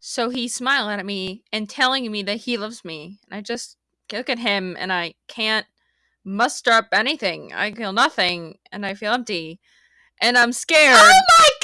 So he's smiling at me and telling me that he loves me. And I just look at him and I can't muster up anything. I feel nothing and I feel empty. And I'm scared. Oh my